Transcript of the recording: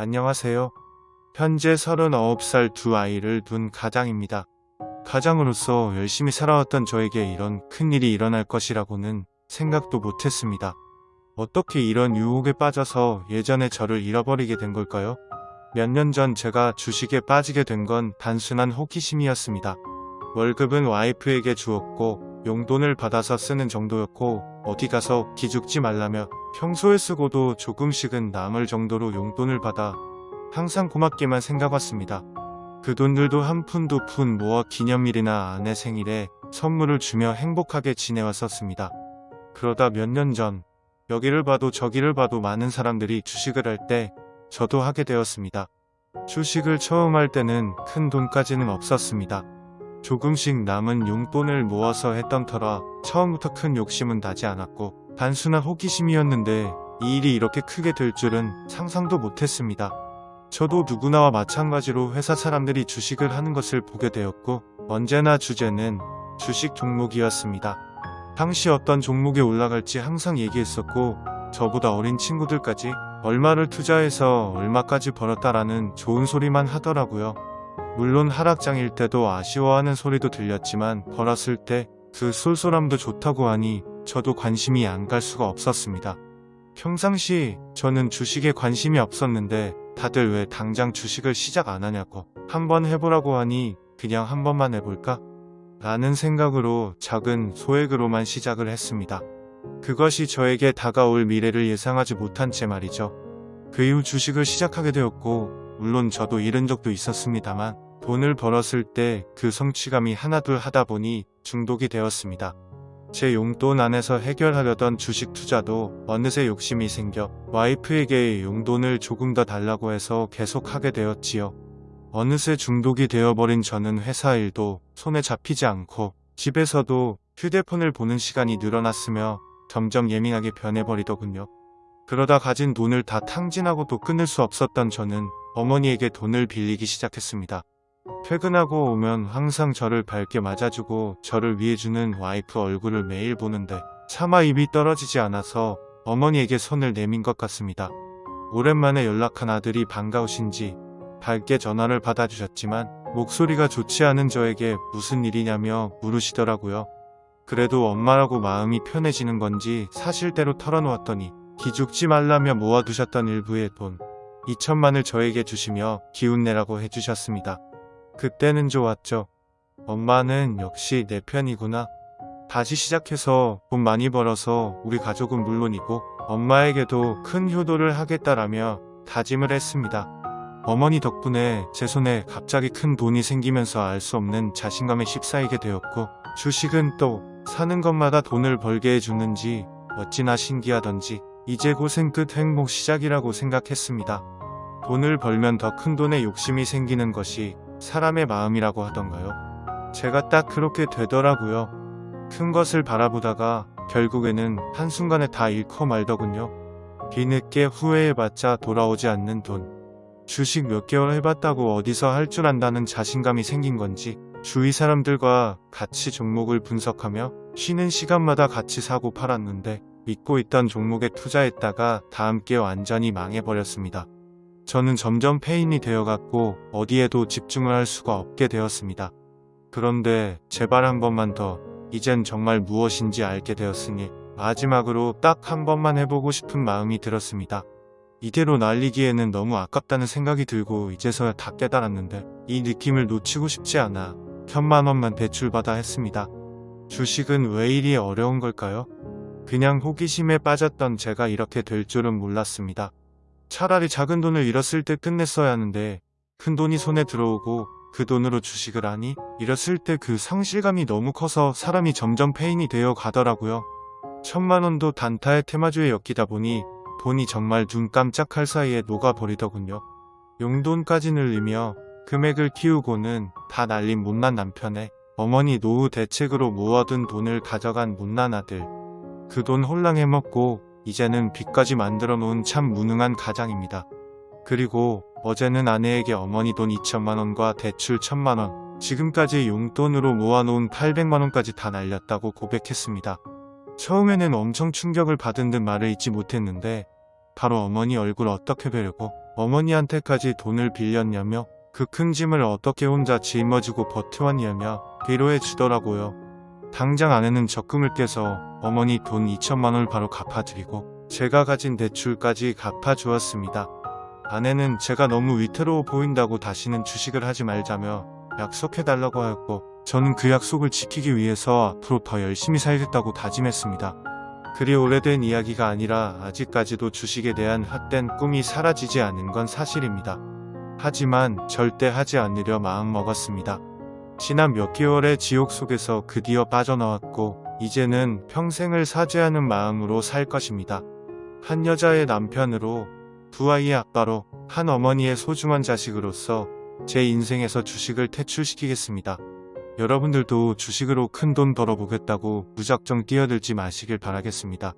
안녕하세요. 현재 39살 두 아이를 둔 가장입니다. 가장으로서 열심히 살아왔던 저에게 이런 큰일이 일어날 것이라고는 생각도 못했습니다. 어떻게 이런 유혹에 빠져서 예전에 저를 잃어버리게 된 걸까요? 몇 년 전 제가 주식에 빠지게 된 건 단순한 호기심이었습니다. 월급은 와이프에게 주었고 용돈을 받아서 쓰는 정도였고 어디 가서 기죽지 말라며 평소에 쓰고도 조금씩은 남을 정도로 용돈을 받아 항상 고맙게만 생각했습니다. 그 돈들도 한 푼 두 푼 모아 기념일이나 아내 생일에 선물을 주며 행복하게 지내왔었습니다. 그러다 몇 년 전 여기를 봐도 저기를 봐도 많은 사람들이 주식을 할 때 저도 하게 되었습니다. 주식을 처음 할 때는 큰 돈까지는 없었습니다. 조금씩 남은 용돈을 모아서 했던 터라 처음부터 큰 욕심은 나지 않았고 단순한 호기심이었는데 이 일이 이렇게 크게 될 줄은 상상도 못했습니다. 저도 누구나와 마찬가지로 회사 사람들이 주식을 하는 것을 보게 되었고 언제나 주제는 주식 종목이었습니다. 당시 어떤 종목에 올라갈지 항상 얘기했었고 저보다 어린 친구들까지 얼마를 투자해서 얼마까지 벌었다라는 좋은 소리만 하더라고요. 물론 하락장일 때도 아쉬워하는 소리도 들렸지만 벌었을 때 그 쏠쏠함도 좋다고 하니 저도 관심이 안 갈 수가 없었습니다. 평상시 저는 주식에 관심이 없었는데 다들 왜 당장 주식을 시작 안 하냐고 한번 해보라고 하니 그냥 한 번만 해볼까? 라는 생각으로 작은 소액으로만 시작을 했습니다. 그것이 저에게 다가올 미래를 예상하지 못한 채 말이죠. 그 이후 주식을 시작하게 되었고 물론 저도 잃은 적도 있었습니다만 돈을 벌었을 때 그 성취감이 하나둘 하다 보니 중독이 되었습니다. 제 용돈 안에서 해결하려던 주식 투자도 어느새 욕심이 생겨 와이프에게 용돈을 조금 더 달라고 해서 계속 하게 되었지요. 어느새 중독이 되어버린 저는 회사 일도 손에 잡히지 않고 집에서도 휴대폰을 보는 시간이 늘어났으며 점점 예민하게 변해버리더군요. 그러다 가진 돈을 다 탕진하고도 끊을 수 없었던 저는 어머니에게 돈을 빌리기 시작했습니다. 퇴근하고 오면 항상 저를 밝게 맞아주고 저를 위해주는 와이프 얼굴을 매일 보는데 차마 입이 떨어지지 않아서 어머니에게 손을 내민 것 같습니다. 오랜만에 연락한 아들이 반가우신지 밝게 전화를 받아주셨지만 목소리가 좋지 않은 저에게 무슨 일이냐며 물으시더라고요. 그래도 엄마라고 마음이 편해지는 건지 사실대로 털어놓았더니 기죽지 말라며 모아두셨던 일부의 돈 2천만을 저에게 주시며 기운내라고 해주셨습니다. 그때는 좋았죠. 엄마는 역시 내 편이구나. 다시 시작해서 돈 많이 벌어서 우리 가족은 물론이고 엄마에게도 큰 효도를 하겠다라며 다짐을 했습니다. 어머니 덕분에 제 손에 갑자기 큰 돈이 생기면서 알 수 없는 자신감에 휩싸이게 되었고 주식은 또 사는 것마다 돈을 벌게 해주는지 어찌나 신기하던지 이제 고생 끝 행복 시작이라고 생각했습니다. 돈을 벌면 더 큰 돈에 욕심이 생기는 것이 사람의 마음이라고 하던가요? 제가 딱 그렇게 되더라고요. 큰 것을 바라보다가 결국에는 한순간에 다 잃고 말더군요. 뒤늦게 후회해봤자 돌아오지 않는 돈. 주식 몇 개월 해봤다고 어디서 할 줄 안다는 자신감이 생긴 건지 주위 사람들과 같이 종목을 분석하며 쉬는 시간마다 같이 사고 팔았는데 믿고 있던 종목에 투자했다가 다음 게 완전히 망해버렸습니다. 저는 점점 페인이 되어갔고 어디에도 집중을 할 수가 없게 되었습니다. 그런데 제발 한 번만 더 이젠 정말 무엇인지 알게 되었으니 마지막으로 딱 한 번만 해보고 싶은 마음이 들었습니다. 이대로 날리기에는 너무 아깝다는 생각이 들고 이제서야 다 깨달았는데 이 느낌을 놓치고 싶지 않아 천만 원만 대출받아 했습니다. 주식은 왜 이리 어려운 걸까요? 그냥 호기심에 빠졌던 제가 이렇게 될 줄은 몰랐습니다. 차라리 작은 돈을 잃었을 때 끝냈어야 하는데 큰 돈이 손에 들어오고 그 돈으로 주식을 하니 잃었을 때 그 상실감이 너무 커서 사람이 점점 페인이 되어 가더라고요. 천만 원도 단타의 테마주에 엮이다 보니 돈이 정말 눈 깜짝할 사이에 녹아버리더군요. 용돈까지 늘리며 금액을 키우고는 다 날린 못난 남편에 어머니 노후 대책으로 모아둔 돈을 가져간 못난 아들. 그 돈 홀랑 해먹고 이제는 빚까지 만들어 놓은 참 무능한 가장입니다. 그리고 어제는 아내에게 어머니 돈 2천만원과 대출 1천만원, 지금까지 용돈으로 모아놓은 800만원까지 다 날렸다고 고백했습니다. 처음에는 엄청 충격을 받은 듯 말을 잊지 못했는데 바로 어머니 얼굴 어떻게 뵈려고 어머니한테까지 돈을 빌렸냐며 그 큰 짐을 어떻게 혼자 짊어지고 버텨왔냐며 위로해 주더라고요. 당장 아내는 적금을 깨서 어머니 돈 2천만 원을 바로 갚아드리고 제가 가진 대출까지 갚아주었습니다. 아내는 제가 너무 위태로워 보인다고 다시는 주식을 하지 말자며 약속해달라고 하였고 저는 그 약속을 지키기 위해서 앞으로 더 열심히 살겠다고 다짐했습니다. 그리 오래된 이야기가 아니라 아직까지도 주식에 대한 헛된 꿈이 사라지지 않은 건 사실입니다. 하지만 절대 하지 않으려 마음먹었습니다. 지난 몇 개월의 지옥 속에서 드디어 빠져나왔고 이제는 평생을 사죄하는 마음으로 살 것입니다. 한 여자의 남편으로 두 아이의 아빠로 한 어머니의 소중한 자식으로서 제 인생에서 주식을 퇴출시키겠습니다. 여러분들도 주식으로 큰 돈 벌어보겠다고 무작정 뛰어들지 마시길 바라겠습니다.